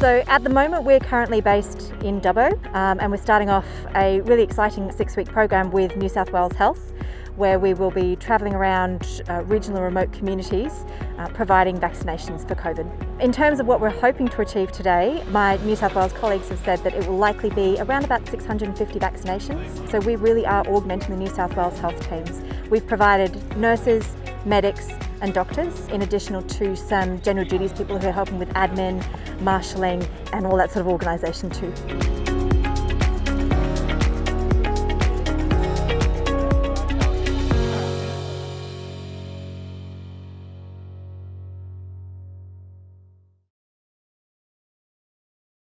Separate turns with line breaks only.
So at the moment we're currently based in Dubbo um, and we're starting off a really exciting six-week program with New South Wales Health where we will be travelling around uh, regional remote communities uh, providing vaccinations for COVID. In terms of what we're hoping to achieve today, my New South Wales colleagues have said that it will likely be around about 650 vaccinations. So we really are augmenting the New South Wales health teams. We've provided nurses, medics and doctors in addition to some general duties people who are helping with admin, marshalling and all that sort of organisation too.